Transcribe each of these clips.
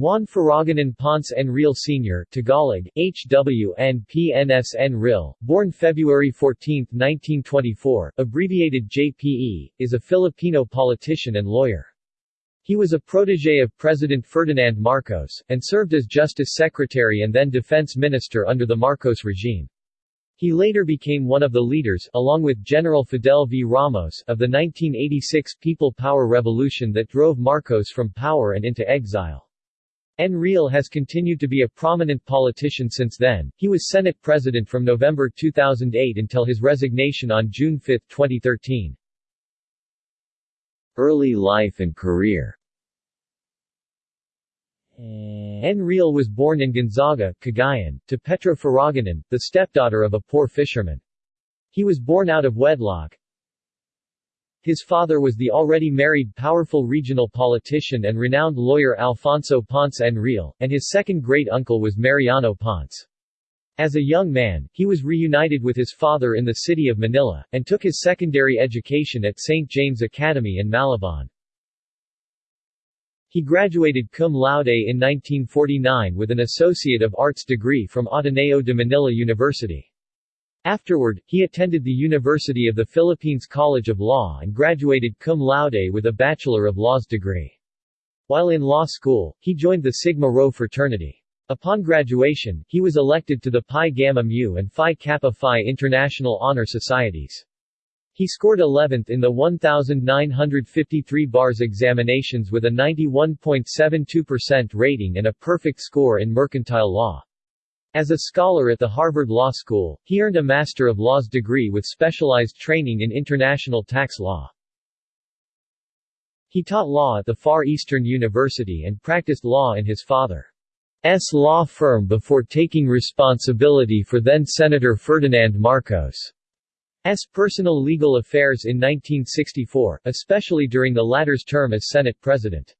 Juan Furruganan Ponce Enrile Sr. Tagalog, HWNPNS Enrile, born February 14, 1924, abbreviated JPE, is a Filipino politician and lawyer. He was a protege of President Ferdinand Marcos, and served as Justice Secretary and then Defense Minister under the Marcos regime. He later became one of the leaders, along with General Fidel V. Ramos, of the 1986 People Power Revolution that drove Marcos from power and into exile. Enrile has continued to be a prominent politician since then. He was Senate President from November 2008 until his resignation on June 5, 2013. Early life and career Enrile was born in Gonzaga, Cagayan, to Petra Furruganan, the stepdaughter of a poor fisherman. He was born out of wedlock, his father was the already married powerful regional politician and renowned lawyer Alfonso Ponce Enrile, and his second great-uncle was Mariano Ponce. As a young man, he was reunited with his father in the city of Manila, and took his secondary education at St. James Academy in Malabon. He graduated cum laude in 1949 with an Associate of Arts degree from Ateneo de Manila University. Afterward, he attended the University of the Philippines College of Law and graduated cum laude with a Bachelor of Laws degree. While in law school, he joined the Sigma Rho fraternity. Upon graduation, he was elected to the Pi Gamma Mu and Phi Kappa Phi International Honor Societies. He scored 11th in the 1,953 bars examinations with a 91.72% rating and a perfect score in mercantile law. As a scholar at the Harvard Law School, he earned a Master of Laws degree with specialized training in international tax law. He taught law at the Far Eastern University and practiced law in his father's law firm before taking responsibility for then-Senator Ferdinand Marcos' personal legal affairs in 1964, especially during the latter's term as Senate President.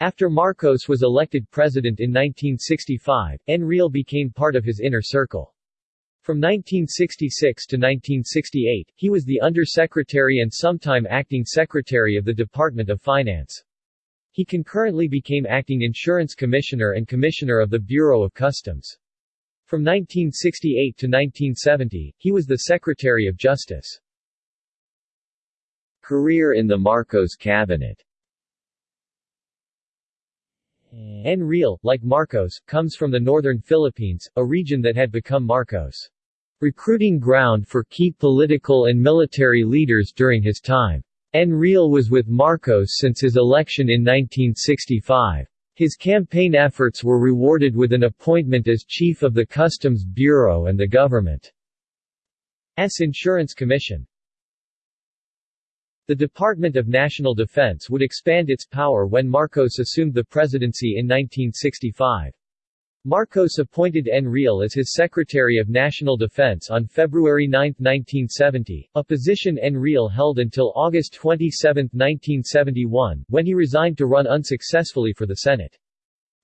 After Marcos was elected president in 1965, Enrile became part of his inner circle. From 1966 to 1968, he was the Undersecretary and sometime Acting Secretary of the Department of Finance. He concurrently became Acting Insurance Commissioner and Commissioner of the Bureau of Customs. From 1968 to 1970, he was the Secretary of Justice. Career in the Marcos cabinet Enrile, like Marcos, comes from the northern Philippines, a region that had become Marcos' recruiting ground for key political and military leaders during his time. Enrile was with Marcos since his election in 1965. His campaign efforts were rewarded with an appointment as chief of the Customs Bureau and the government's Insurance Commission. The Department of National Defense would expand its power when Marcos assumed the presidency in 1965. Marcos appointed Enrile as his Secretary of National Defense on February 9, 1970, a position Enrile held until August 27, 1971, when he resigned to run unsuccessfully for the Senate.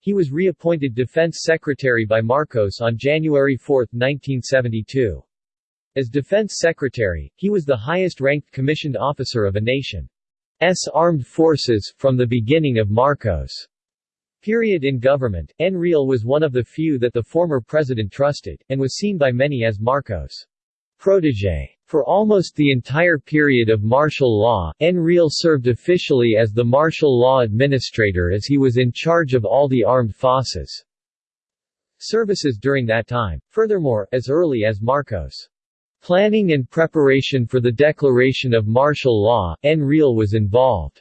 He was reappointed Defense Secretary by Marcos on January 4, 1972. As Defense Secretary, he was the highest-ranked commissioned officer of a nation's armed forces, from the beginning of Marcos' period in government. Enrile was one of the few that the former president trusted, and was seen by many as Marcos' protege. For almost the entire period of martial law, Enrile served officially as the martial law administrator as he was in charge of all the armed forces services during that time. Furthermore, as early as Marcos' Planning and preparation for the declaration of martial law, Enrile was involved.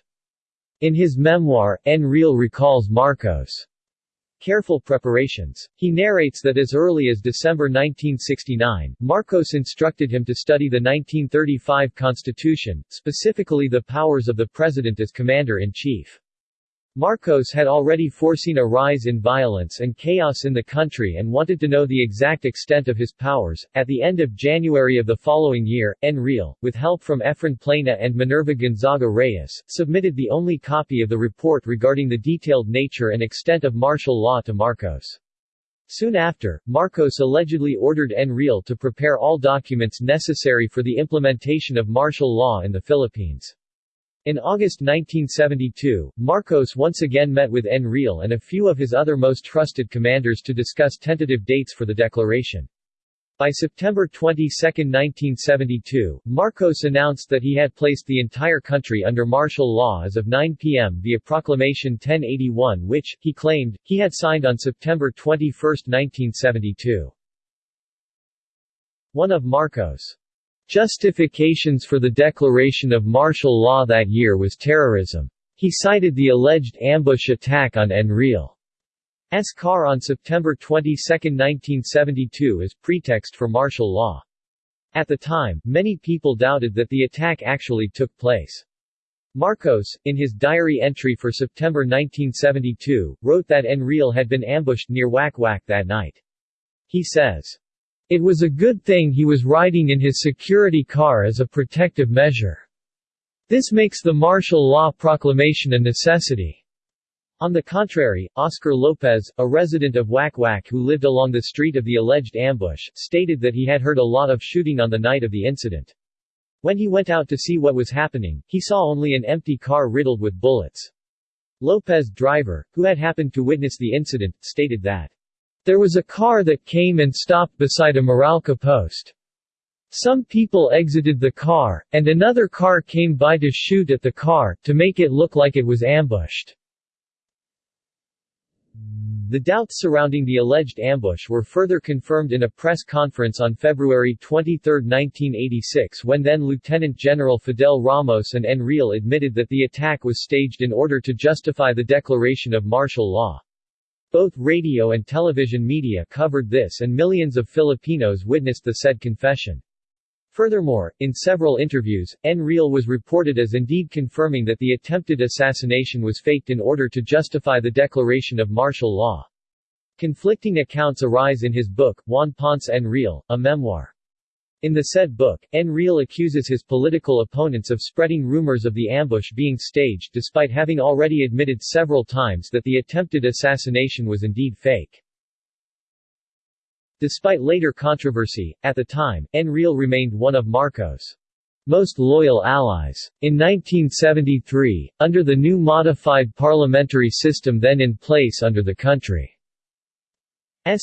In his memoir, Enrile recalls Marcos' careful preparations. He narrates that as early as December 1969, Marcos instructed him to study the 1935 Constitution, specifically the powers of the President as Commander-in-Chief. Marcos had already foreseen a rise in violence and chaos in the country and wanted to know the exact extent of his powers. At the end of January of the following year, Enrile, with help from Efren Plana and Minerva Gonzaga Reyes, submitted the only copy of the report regarding the detailed nature and extent of martial law to Marcos. Soon after, Marcos allegedly ordered Enrile to prepare all documents necessary for the implementation of martial law in the Philippines. In August 1972, Marcos once again met with Enrile and a few of his other most trusted commanders to discuss tentative dates for the declaration. By September 22, 1972, Marcos announced that he had placed the entire country under martial law as of 9 p.m. via Proclamation 1081 which, he claimed, he had signed on September 21, 1972. One of Marcos' justifications for the declaration of martial law that year was terrorism. He cited the alleged ambush attack on Enrile. S. car on September 22, 1972 as pretext for martial law. At the time, many people doubted that the attack actually took place. Marcos, in his diary entry for September 1972, wrote that Enrile had been ambushed near Wak Wak that night. He says, It was a good thing he was riding in his security car as a protective measure. This makes the martial law proclamation a necessity. On the contrary, Oscar Lopez, a resident of Wak Wak who lived along the street of the alleged ambush, stated that he had heard a lot of shooting on the night of the incident. When he went out to see what was happening, he saw only an empty car riddled with bullets. Lopez driver, who had happened to witness the incident, stated that, There was a car that came and stopped beside a Meralco post. Some people exited the car, and another car came by to shoot at the car, to make it look like it was ambushed. The doubts surrounding the alleged ambush were further confirmed in a press conference on February 23, 1986 when then Lieutenant General Fidel Ramos and Enrile admitted that the attack was staged in order to justify the declaration of martial law. Both radio and television media covered this and millions of Filipinos witnessed the said confession. Furthermore, in several interviews, Enrile was reported as indeed confirming that the attempted assassination was faked in order to justify the declaration of martial law. Conflicting accounts arise in his book, Juan Ponce Enrile, a memoir. In the said book, Enrile accuses his political opponents of spreading rumors of the ambush being staged despite having already admitted several times that the attempted assassination was indeed fake. Despite later controversy, at the time, Enrile remained one of Marcos' most loyal allies. In 1973, under the new modified parliamentary system then in place under the country's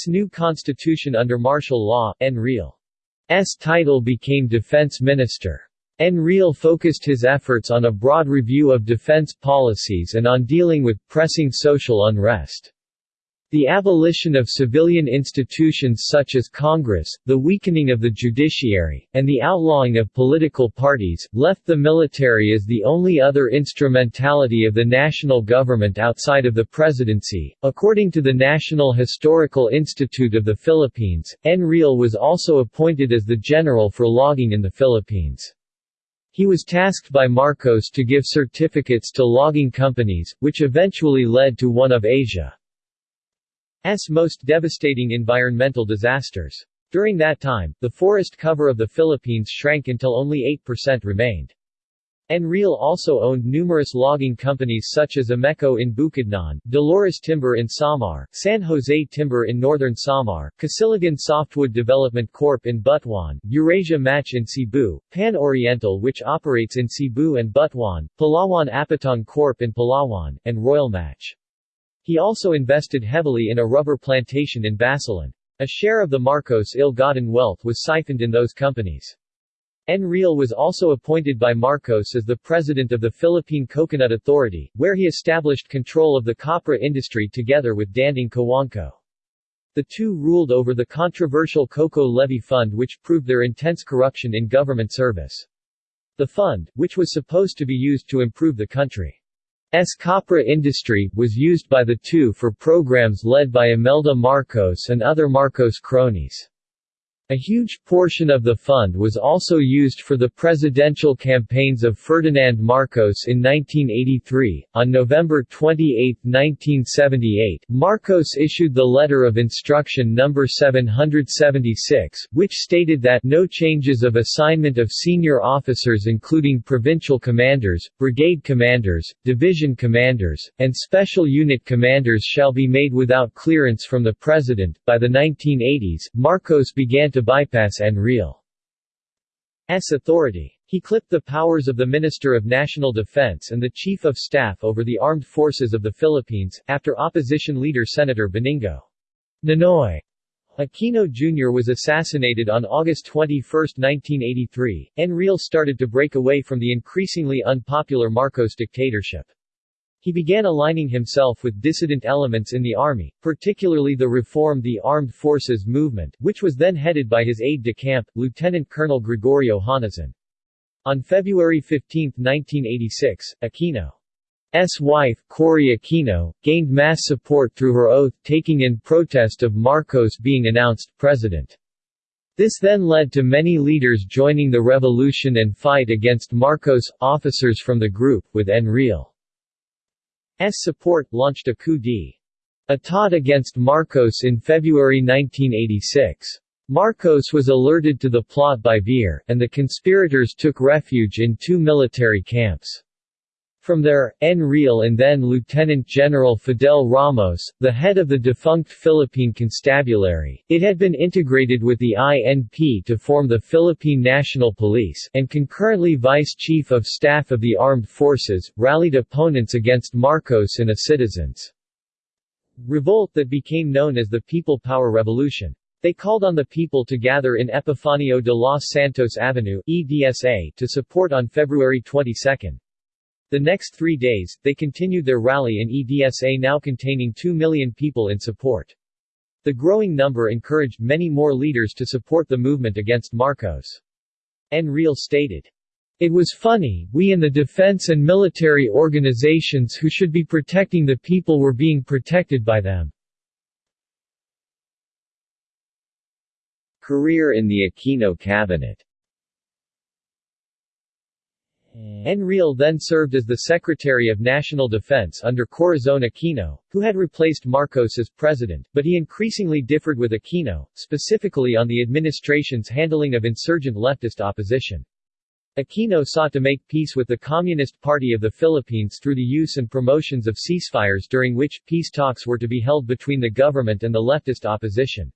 new constitution under martial law, Enrile's title became defense minister. Enrile focused his efforts on a broad review of defense policies and on dealing with pressing social unrest. The abolition of civilian institutions such as Congress, the weakening of the judiciary, and the outlawing of political parties, left the military as the only other instrumentality of the national government outside of the presidency. According to the National Historical Institute of the Philippines, Enrile was also appointed as the general for logging in the Philippines. He was tasked by Marcos to give certificates to logging companies, which eventually led to one of Asia. Most devastating environmental disasters. During that time, the forest cover of the Philippines shrank until only 8% remained. Enrile also owned numerous logging companies such as Ameco in Bukidnon, Dolores Timber in Samar, San Jose Timber in northern Samar, Casiligan Softwood Development Corp in Butuan, Eurasia Match in Cebu, Pan Oriental which operates in Cebu and Butuan, Palawan Apitong Corp in Palawan, and Royal Match. He also invested heavily in a rubber plantation in Basilan. A share of the Marcos ill-gotten wealth was siphoned in those companies. Enrile was also appointed by Marcos as the president of the Philippine Coconut Authority, where he established control of the copra industry together with Danding Cojuangco. The two ruled over the controversial Coco Levy Fund which proved their intense corruption in government service. The fund, which was supposed to be used to improve the country S. copra industry, was used by the two for programs led by Imelda Marcos and other Marcos cronies. A huge portion of the fund was also used for the presidential campaigns of Ferdinand Marcos in 1983. On November 28, 1978, Marcos issued the Letter of Instruction No. 776, which stated that no changes of assignment of senior officers including provincial commanders, brigade commanders, division commanders, and special unit commanders shall be made without clearance from the President. By the 1980s, Marcos began to to bypass Enrile's authority. He clipped the powers of the Minister of National Defense and the Chief of Staff over the Armed Forces of the Philippines, after opposition leader Senator Benigno Ninoy Aquino Jr. was assassinated on August 21, 1983. Enrile started to break away from the increasingly unpopular Marcos dictatorship. He began aligning himself with dissident elements in the army, particularly the Reform the Armed Forces movement, which was then headed by his aide-de-camp, Lieutenant Colonel Gregorio Honasan. On February 15, 1986, Aquino's wife, Cory Aquino, gained mass support through her oath-taking in protest of Marcos being announced president. This then led to many leaders joining the revolution and fight against Marcos. Officers from the group, with Enrile's support, launched a coup d'état against Marcos in February 1986. Marcos was alerted to the plot by Ver, and the conspirators took refuge in two military camps. From there, Enrile and then Lieutenant General Fidel Ramos, the head of the defunct Philippine Constabulary, it had been integrated with the INP to form the Philippine National Police, and concurrently Vice Chief of Staff of the Armed Forces, rallied opponents against Marcos in a citizens' revolt that became known as the People Power Revolution. They called on the people to gather in Epifanio de los Santos Avenue EDSA to support on February 22. The next three days, they continued their rally in EDSA now containing 2 million people in support. The growing number encouraged many more leaders to support the movement against Marcos. Enrile stated, It was funny, we in the defense and military organizations who should be protecting the people were being protected by them. Career in the Aquino cabinet Enrile then served as the Secretary of National Defense under Corazon Aquino, who had replaced Marcos as president, but he increasingly differed with Aquino, specifically on the administration's handling of insurgent leftist opposition. Aquino sought to make peace with the Communist Party of the Philippines through the use and promotions of ceasefires during which peace talks were to be held between the government and the leftist opposition.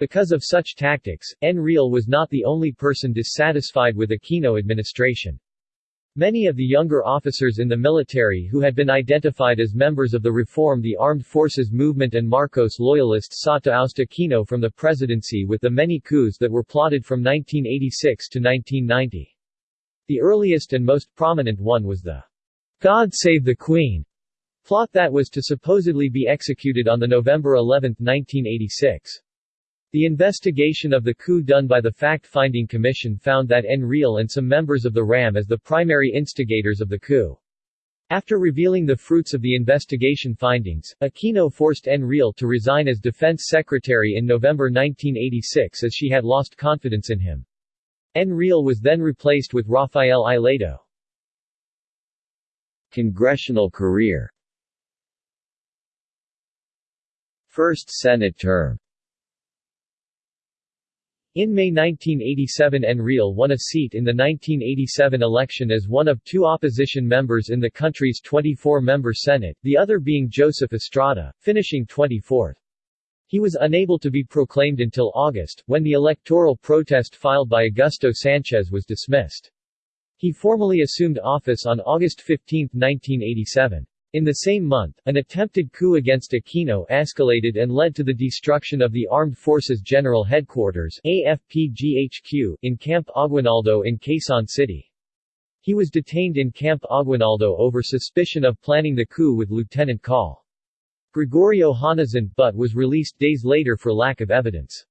Because of such tactics, Enrile was not the only person dissatisfied with the Aquino administration. Many of the younger officers in the military who had been identified as members of the Reform the Armed Forces movement and Marcos loyalists sought to oust Aquino from the presidency with the many coups that were plotted from 1986 to 1990. The earliest and most prominent one was the God Save the Queen plot that was to supposedly be executed on November 11, 1986. The investigation of the coup done by the Fact-Finding Commission found that Enrile and some members of the RAM as the primary instigators of the coup. After revealing the fruits of the investigation findings, Aquino forced Enrile to resign as defense secretary in November 1986 as she had lost confidence in him. Enrile was then replaced with Rafael Ileto. Congressional career First Senate term in May 1987 Enrile won a seat in the 1987 election as one of two opposition members in the country's 24-member Senate, the other being Joseph Estrada, finishing 24th. He was unable to be proclaimed until August, when the electoral protest filed by Augusto Sanchez was dismissed. He formally assumed office on August 15, 1987. In the same month, an attempted coup against Aquino escalated and led to the destruction of the Armed Forces General Headquarters AFPGHQ in Camp Aguinaldo in Quezon City. He was detained in Camp Aguinaldo over suspicion of planning the coup with Lieutenant Col. Gregorio Honasan but was released days later for lack of evidence.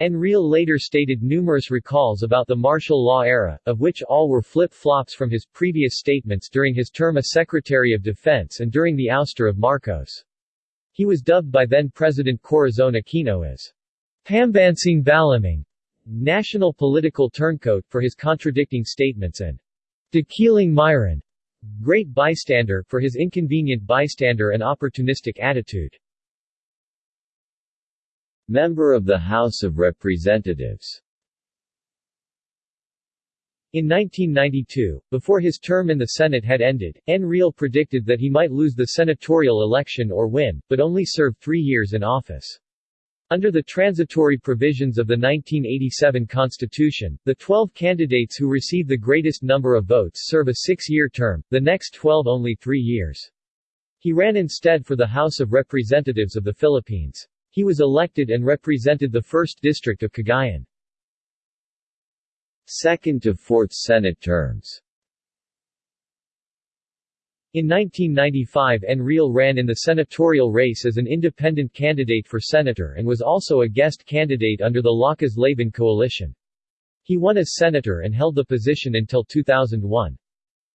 Enrile later stated numerous recalls about the martial law era, of which all were flip-flops from his previous statements during his term as Secretary of Defense and during the ouster of Marcos. He was dubbed by then-President Corazon Aquino as Pambansang Balimbing, national political turncoat, for his contradicting statements and Dakilang Miron, great bystander, for his inconvenient bystander and opportunistic attitude. Member of the House of Representatives in 1992, before his term in the Senate had ended, Enrile predicted that he might lose the senatorial election or win, but only serve three years in office. Under the transitory provisions of the 1987 Constitution, the 12 candidates who receive the greatest number of votes serve a six-year term, the next 12 only three years. He ran instead for the House of Representatives of the Philippines. He was elected and represented the 1st District of Cagayan. Second to fourth Senate terms in 1995 Enrile ran in the senatorial race as an independent candidate for senator and was also a guest candidate under the Lakas Laban coalition. He won as senator and held the position until 2001.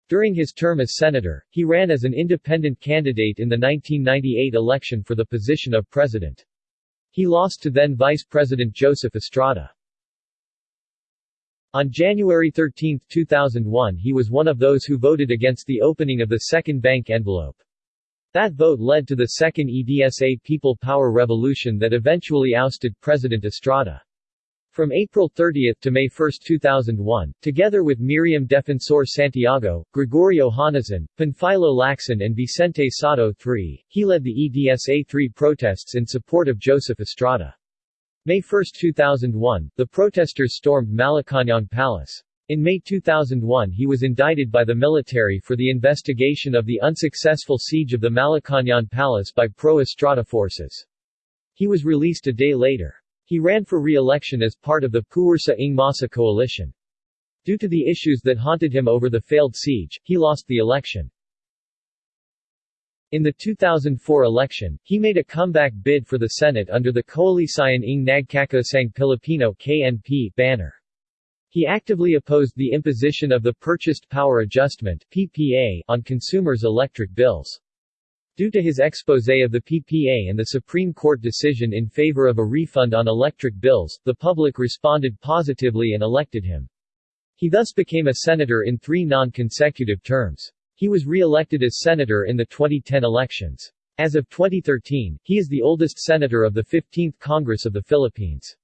During his term as senator, he ran as an independent candidate in the 1998 election for the position of president. He lost to then Vice President Joseph Estrada. On January 13, 2001 he was one of those who voted against the opening of the second bank envelope. That vote led to the second EDSA People Power Revolution that eventually ousted President Estrada. From April 30 to May 1, 2001, together with Miriam Defensor Santiago, Gregorio Honasan, Panfilo Lacson and Vicente Sotto III, he led the EDSA-3 protests in support of Joseph Estrada. May 1, 2001, the protesters stormed Malacañang Palace. In May 2001 he was indicted by the military for the investigation of the unsuccessful siege of the Malacañang Palace by pro-Estrada forces. He was released a day later. He ran for re-election as part of the Puwersa ng Masa coalition. Due to the issues that haunted him over the failed siege, he lost the election. In the 2004 election, he made a comeback bid for the Senate under the Koalisyon ng Nagkakaisang Pilipino KNP banner. He actively opposed the imposition of the Purchased Power Adjustment PPA on consumers' electric bills. Due to his exposé of the PPA and the Supreme Court decision in favor of a refund on electric bills, the public responded positively and elected him. He thus became a senator in three non-consecutive terms. He was re-elected as senator in the 2010 elections. As of 2013, he is the oldest senator of the 15th Congress of the Philippines.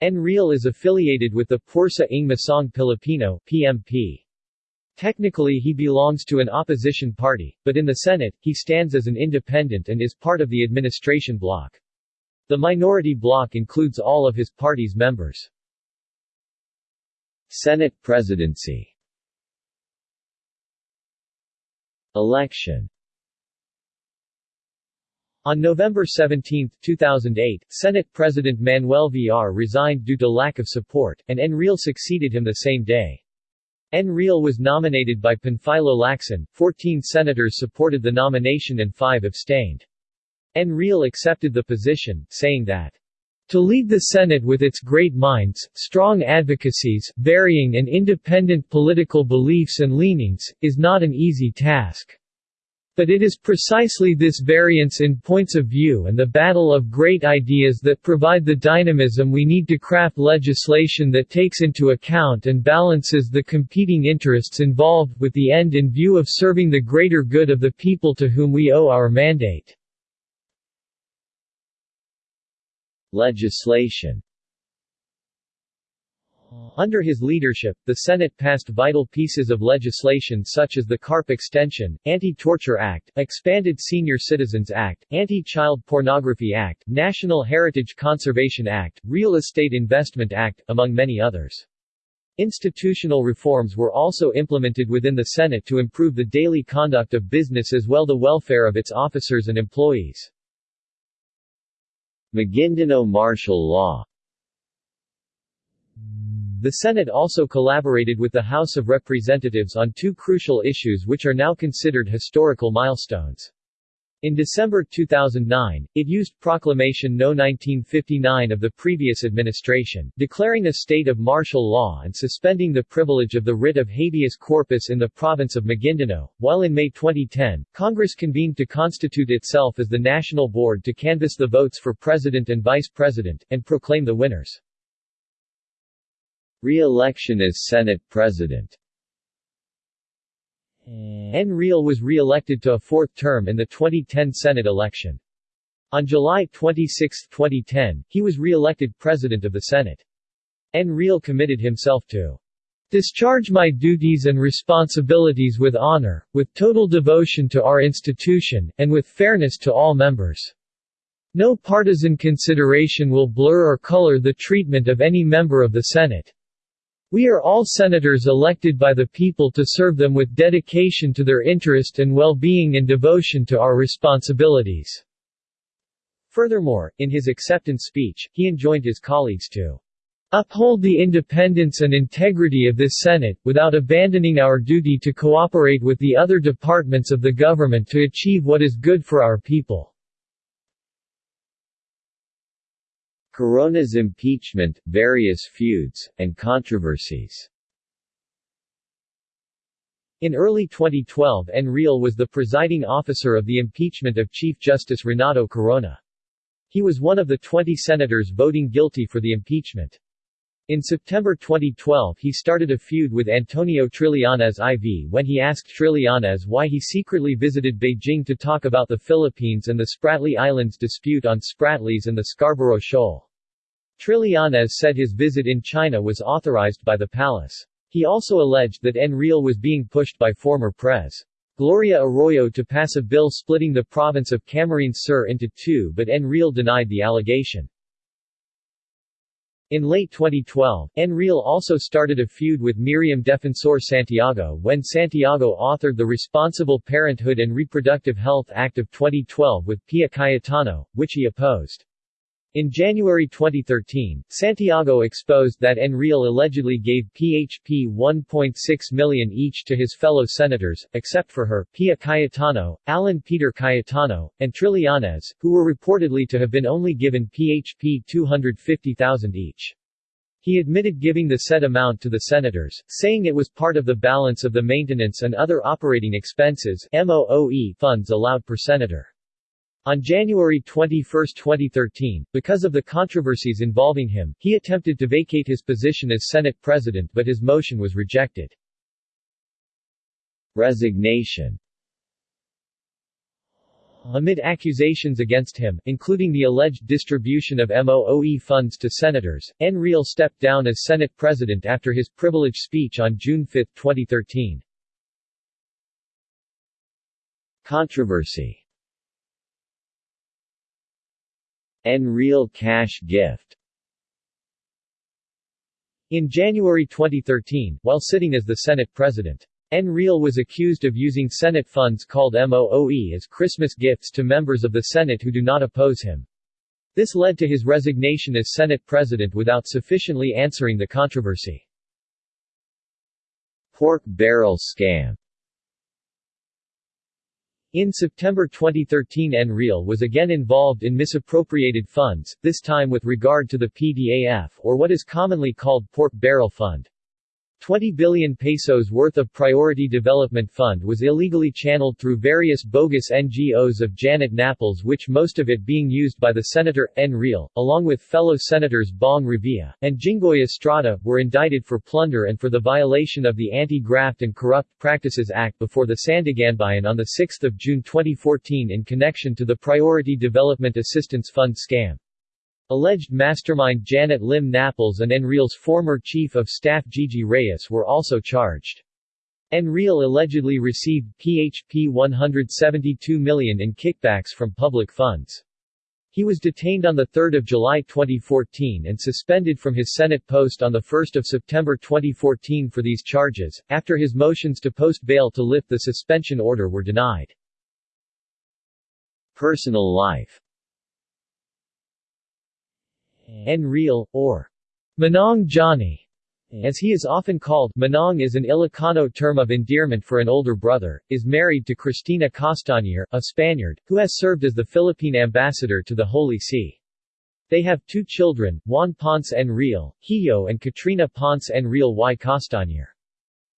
Enrile is affiliated with the Pwersa ng Masang Pilipino PMP. Technically he belongs to an opposition party, but in the Senate, he stands as an independent and is part of the administration bloc. The minority bloc includes all of his party's members. Senate presidency Election On November 17, 2008, Senate President Manuel Villar resigned due to lack of support, and Enrile succeeded him the same day. Enrile was nominated by Panfilo Lacson, 14 senators supported the nomination and 5 abstained. Enrile accepted the position, saying that to lead the Senate with its great minds, strong advocacies, varying and independent political beliefs and leanings, is not an easy task. But it is precisely this variance in points of view and the battle of great ideas that provide the dynamism we need to craft legislation that takes into account and balances the competing interests involved with the end in view of serving the greater good of the people to whom we owe our mandate. Legislation under his leadership, the Senate passed vital pieces of legislation such as the CARP Extension, Anti-Torture Act, Expanded Senior Citizens Act, Anti-Child Pornography Act, National Heritage Conservation Act, Real Estate Investment Act, among many others. Institutional reforms were also implemented within the Senate to improve the daily conduct of business as well the welfare of its officers and employees. Maguindanao martial law The Senate also collaborated with the House of Representatives on two crucial issues which are now considered historical milestones. In December 2009, it used Proclamation No. 1959 of the previous administration, declaring a state of martial law and suspending the privilege of the writ of habeas corpus in the province of Maguindanao, while in May 2010, Congress convened to constitute itself as the National Board to canvass the votes for President and Vice President, and proclaim the winners. Re-election as Senate President Enrile was re-elected to a fourth term in the 2010 Senate election. On July 26, 2010, he was re-elected President of the Senate. Enrile committed himself to discharge my duties and responsibilities with honor, with total devotion to our institution, and with fairness to all members. No partisan consideration will blur or color the treatment of any member of the Senate. We are all senators elected by the people to serve them with dedication to their interest and well-being and devotion to our responsibilities." Furthermore, in his acceptance speech, he enjoined his colleagues to uphold the independence and integrity of this Senate, without abandoning our duty to cooperate with the other departments of the government to achieve what is good for our people." Corona's impeachment, various feuds, and controversies In early 2012 Enrile was the presiding officer of the impeachment of Chief Justice Renato Corona. He was one of the 20 senators voting guilty for the impeachment. In September 2012 he started a feud with Antonio Trillanes IV when he asked Trillanes why he secretly visited Beijing to talk about the Philippines and the Spratly Islands dispute on Spratlys and the Scarborough Shoal. Trillanes said his visit in China was authorized by the palace. He also alleged that Enrile was being pushed by former Pres. Gloria Arroyo to pass a bill splitting the province of Camarines Sur into two but Enrile denied the allegation. In late 2012, Enrile also started a feud with Miriam Defensor Santiago when Santiago authored the Responsible Parenthood and Reproductive Health Act of 2012 with Pia Cayetano, which he opposed. In January 2013, Santiago exposed that Enrile allegedly gave PHP 1.6 million each to his fellow senators, except for her, Pia Cayetano, Alan Peter Cayetano, and Trillanes, who were reportedly to have been only given PHP 250,000 each. He admitted giving the said amount to the senators, saying it was part of the balance of the maintenance and other operating expenses MOOE funds allowed per senator. On January 21, 2013, because of the controversies involving him, he attempted to vacate his position as Senate President but his motion was rejected. Resignation Amid accusations against him, including the alleged distribution of MOOE funds to senators, Enrile stepped down as Senate President after his privilege speech on June 5, 2013. Controversy Enrile cash gift In January 2013, while sitting as the Senate President, Enrile was accused of using Senate funds called MOOE as Christmas gifts to members of the Senate who do not oppose him. This led to his resignation as Senate President without sufficiently answering the controversy. Pork barrel scam in September 2013 Enrile was again involved in misappropriated funds, this time with regard to the PDAF or what is commonly called Pork Barrel Fund. 20 billion pesos worth of Priority Development Fund was illegally channeled through various bogus NGOs of Janet Napoles which most of it being used by the Senator, Enrile, along with fellow Senators Bong Revilla, and Jinggoy Estrada, were indicted for plunder and for the violation of the Anti-Graft and Corrupt Practices Act before the Sandiganbayan on 6 June 2014 in connection to the Priority Development Assistance Fund scam. Alleged mastermind Janet Lim Napoles and Enrile's former chief of staff Gigi Reyes were also charged. Enrile allegedly received PHP 172 million in kickbacks from public funds. He was detained on 3 July 2014 and suspended from his Senate post on 1 September 2014 for these charges, after his motions to post bail to lift the suspension order were denied. Personal life Enrile, or Manong Johnny, as he is often called, Manong is an Ilocano term of endearment for an older brother, is married to Cristina Castañer, a Spaniard, who has served as the Philippine ambassador to the Holy See. They have two children, Juan Ponce Enrile, Hiyo and Katrina Ponce Enrile y Castañer.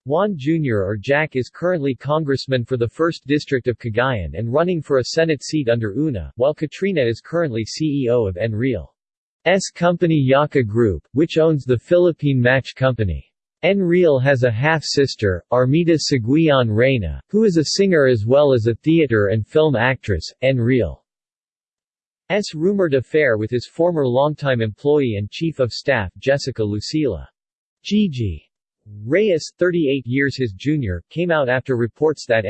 Juan Jr. or Jack is currently congressman for the 1st District of Cagayan and running for a Senate seat under UNA, while Katrina is currently CEO of Enrile. S company JAKA Group, which owns the Philippine Match Company. Enrile has a half-sister, Armida Siguion Reyna, who is a singer as well as a theater and film actress. Enrile's rumored affair with his former longtime employee and chief of staff Jessica Lucila. Gigi Reyes, 38 years his junior, came out after reports that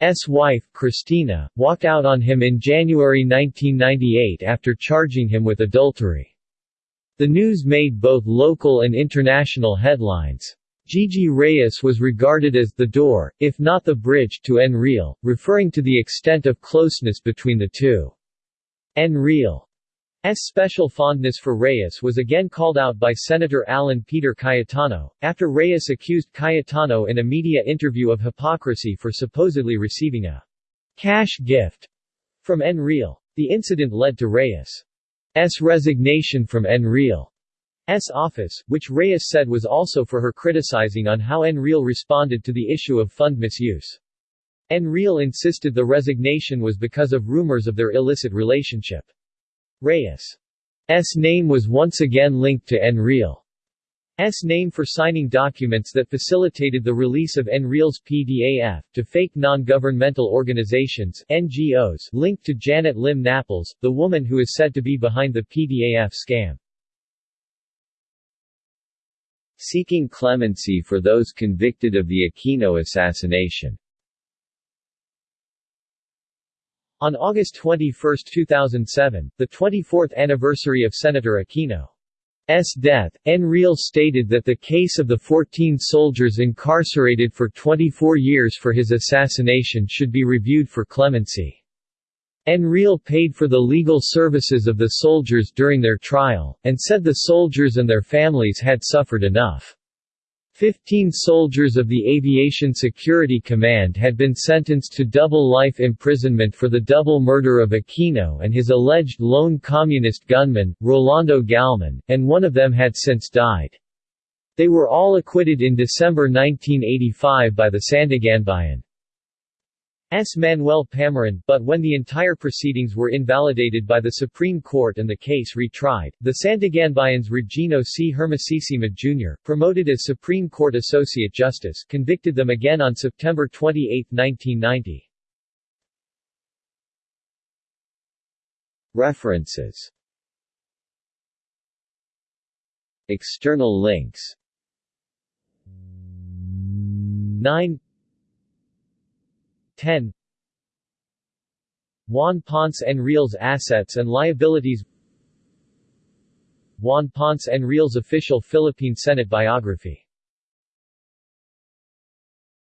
Enrile wife, Cristina, walked out on him in January 1998 after charging him with adultery. The news made both local and international headlines. Gigi Reyes was regarded as the door, if not the bridge, to Enrile, referring to the extent of closeness between the two. Enrile's special fondness for Reyes was again called out by Senator Alan Peter Cayetano, after Reyes accused Cayetano in a media interview of hypocrisy for supposedly receiving a cash gift from Enrile. The incident led to Reyes' resignation from Enrile. S office, which Reyes said was also for her criticizing on how Enrile responded to the issue of fund misuse. Enrile insisted the resignation was because of rumors of their illicit relationship. Reyes' name was once again linked to Enrile's name for signing documents that facilitated the release of Enrile's PDAF, to fake non-governmental organizations NGOs linked to Janet Lim Napoles, the woman who is said to be behind the PDAF scam. Seeking clemency for those convicted of the Aquino assassination On August 21, 2007, the 24th anniversary of Senator Aquino's death, Enrile stated that the case of the 14 soldiers incarcerated for 24 years for his assassination should be reviewed for clemency. Enrile paid for the legal services of the soldiers during their trial, and said the soldiers and their families had suffered enough. Fifteen soldiers of the Aviation Security Command had been sentenced to double life imprisonment for the double murder of Aquino and his alleged lone communist gunman, Rolando Galman, and one of them had since died. They were all acquitted in December 1985 by the Sandiganbayan. S. Manuel Pamaran, but when the entire proceedings were invalidated by the Supreme Court and the case retried, the Sandiganbayans Regino C. Hermosisima Jr., promoted as Supreme Court Associate Justice, convicted them again on September 28, 1990. References External links 9 10 Juan Ponce Enrile's assets and liabilities. Juan Ponce Enrile's official Philippine Senate biography